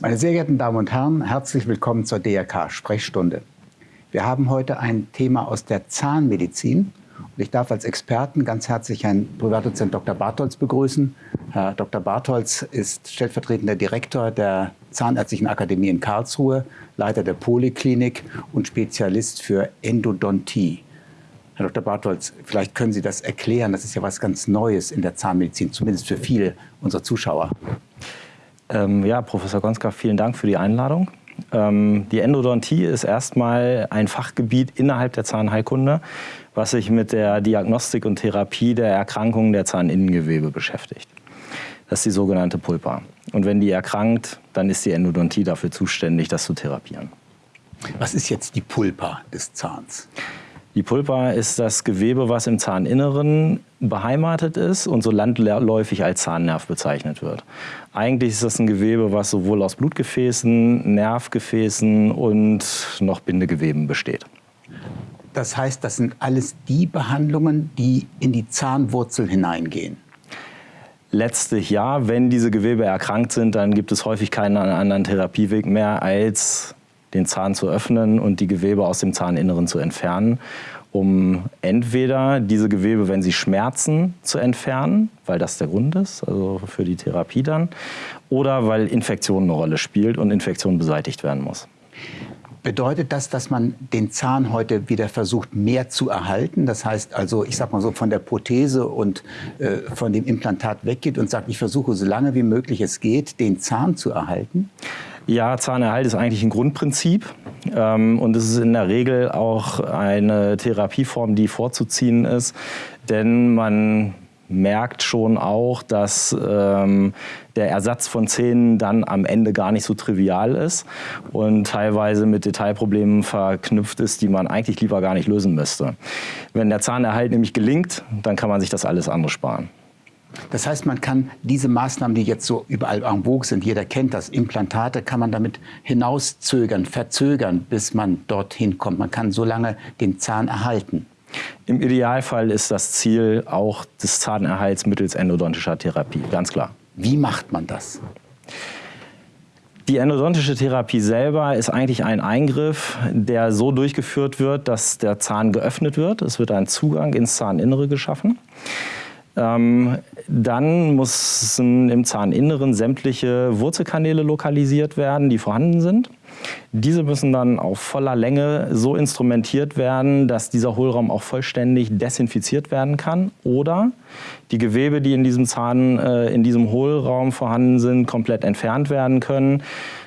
Meine sehr geehrten Damen und Herren, herzlich willkommen zur DRK Sprechstunde. Wir haben heute ein Thema aus der Zahnmedizin. Und ich darf als Experten ganz herzlich Herrn Privatdozent Dr. Bartholz begrüßen. Herr Dr. Bartholz ist stellvertretender Direktor der Zahnärztlichen Akademie in Karlsruhe, Leiter der Poliklinik und Spezialist für Endodontie. Herr Dr. Bartholz, vielleicht können Sie das erklären. Das ist ja was ganz Neues in der Zahnmedizin, zumindest für viele unserer Zuschauer. Ähm, ja, Professor Gonska, vielen Dank für die Einladung. Ähm, die Endodontie ist erstmal ein Fachgebiet innerhalb der Zahnheilkunde, was sich mit der Diagnostik und Therapie der Erkrankungen der Zahninnengewebe beschäftigt. Das ist die sogenannte Pulpa. Und wenn die erkrankt, dann ist die Endodontie dafür zuständig, das zu therapieren. Was ist jetzt die Pulpa des Zahns? Die Pulpa ist das Gewebe, was im Zahninneren beheimatet ist und so landläufig als Zahnnerv bezeichnet wird. Eigentlich ist das ein Gewebe, was sowohl aus Blutgefäßen, Nervgefäßen und noch Bindegeweben besteht. Das heißt, das sind alles die Behandlungen, die in die Zahnwurzel hineingehen. Letztlich ja, wenn diese Gewebe erkrankt sind, dann gibt es häufig keinen anderen Therapieweg mehr als den Zahn zu öffnen und die Gewebe aus dem Zahninneren zu entfernen, um entweder diese Gewebe, wenn sie schmerzen, zu entfernen, weil das der Grund ist, also für die Therapie dann, oder weil Infektion eine Rolle spielt und Infektion beseitigt werden muss. Bedeutet das, dass man den Zahn heute wieder versucht, mehr zu erhalten? Das heißt also, ich sag mal so, von der Prothese und äh, von dem Implantat weggeht und sagt, ich versuche so lange wie möglich es geht, den Zahn zu erhalten? Ja, Zahnerhalt ist eigentlich ein Grundprinzip ähm, und es ist in der Regel auch eine Therapieform, die vorzuziehen ist, denn man merkt schon auch, dass ähm, der Ersatz von Zähnen dann am Ende gar nicht so trivial ist und teilweise mit Detailproblemen verknüpft ist, die man eigentlich lieber gar nicht lösen müsste. Wenn der Zahnerhalt nämlich gelingt, dann kann man sich das alles andere sparen. Das heißt, man kann diese Maßnahmen, die jetzt so überall en vogue sind, jeder kennt das, Implantate, kann man damit hinauszögern, verzögern, bis man dorthin kommt. Man kann so lange den Zahn erhalten. Im Idealfall ist das Ziel auch des Zahnerhalts mittels endodontischer Therapie, ganz klar. Wie macht man das? Die endodontische Therapie selber ist eigentlich ein Eingriff, der so durchgeführt wird, dass der Zahn geöffnet wird. Es wird ein Zugang ins Zahninnere geschaffen. Ähm, dann müssen im Zahninneren sämtliche Wurzelkanäle lokalisiert werden, die vorhanden sind. Diese müssen dann auf voller Länge so instrumentiert werden, dass dieser Hohlraum auch vollständig desinfiziert werden kann oder die Gewebe, die in diesem Zahn, äh, in diesem Hohlraum vorhanden sind, komplett entfernt werden können.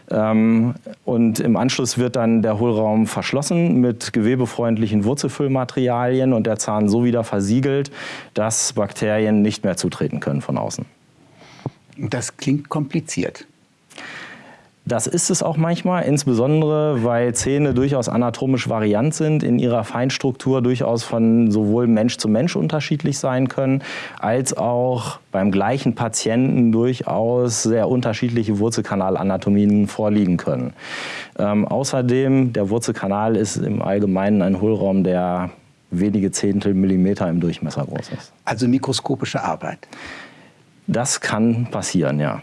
Ähm, und im Anschluss wird dann der Hohlraum verschlossen mit gewebefreundlichen Wurzelfüllmaterialien und der Zahn so wieder versiegelt, dass Bakterien nicht mehr zutreten können von außen. Das klingt kompliziert. Das ist es auch manchmal, insbesondere weil Zähne durchaus anatomisch variant sind, in ihrer Feinstruktur durchaus von sowohl Mensch zu Mensch unterschiedlich sein können, als auch beim gleichen Patienten durchaus sehr unterschiedliche Wurzelkanalanatomien vorliegen können. Ähm, außerdem, der Wurzelkanal ist im Allgemeinen ein Hohlraum, der wenige Zehntel Millimeter im Durchmesser groß ist. Also mikroskopische Arbeit? Das kann passieren, ja.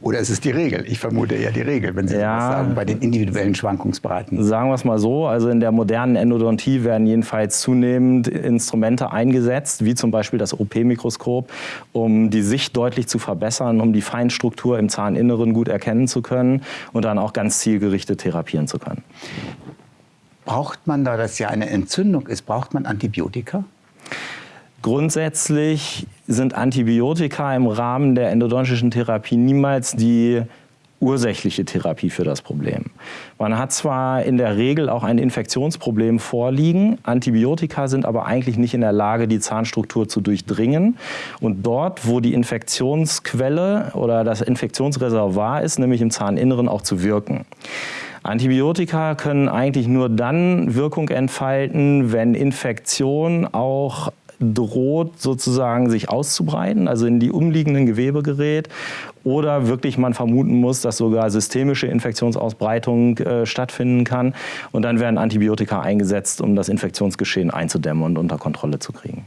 Oder ist es die Regel? Ich vermute eher die Regel, wenn Sie ja, das sagen, bei den individuellen Schwankungsbreiten. Sagen wir es mal so, also in der modernen Endodontie werden jedenfalls zunehmend Instrumente eingesetzt, wie zum Beispiel das OP-Mikroskop, um die Sicht deutlich zu verbessern, um die Feinstruktur im Zahninneren gut erkennen zu können und dann auch ganz zielgerichtet therapieren zu können. Braucht man, da das ja eine Entzündung ist, braucht man Antibiotika? Grundsätzlich sind Antibiotika im Rahmen der endodontischen Therapie niemals die ursächliche Therapie für das Problem. Man hat zwar in der Regel auch ein Infektionsproblem vorliegen, Antibiotika sind aber eigentlich nicht in der Lage, die Zahnstruktur zu durchdringen. Und dort, wo die Infektionsquelle oder das Infektionsreservoir ist, nämlich im Zahninneren, auch zu wirken. Antibiotika können eigentlich nur dann Wirkung entfalten, wenn Infektion auch droht sozusagen sich auszubreiten, also in die umliegenden Gewebe gerät oder wirklich man vermuten muss, dass sogar systemische Infektionsausbreitung äh, stattfinden kann und dann werden Antibiotika eingesetzt, um das Infektionsgeschehen einzudämmen und unter Kontrolle zu kriegen.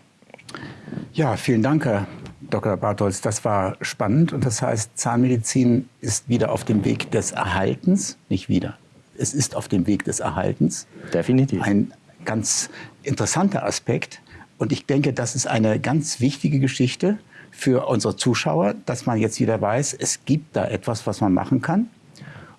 Ja, vielen Dank, Herr Dr. Bartholz, das war spannend und das heißt, Zahnmedizin ist wieder auf dem Weg des Erhaltens, nicht wieder. Es ist auf dem Weg des Erhaltens. Definitiv. Ein ganz interessanter Aspekt. Und ich denke, das ist eine ganz wichtige Geschichte für unsere Zuschauer, dass man jetzt wieder weiß, es gibt da etwas, was man machen kann.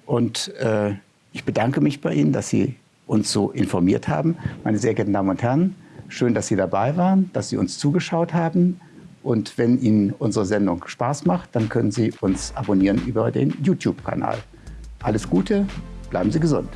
Und äh, ich bedanke mich bei Ihnen, dass Sie uns so informiert haben. Meine sehr geehrten Damen und Herren, schön, dass Sie dabei waren, dass Sie uns zugeschaut haben. Und wenn Ihnen unsere Sendung Spaß macht, dann können Sie uns abonnieren über den YouTube-Kanal. Alles Gute, bleiben Sie gesund.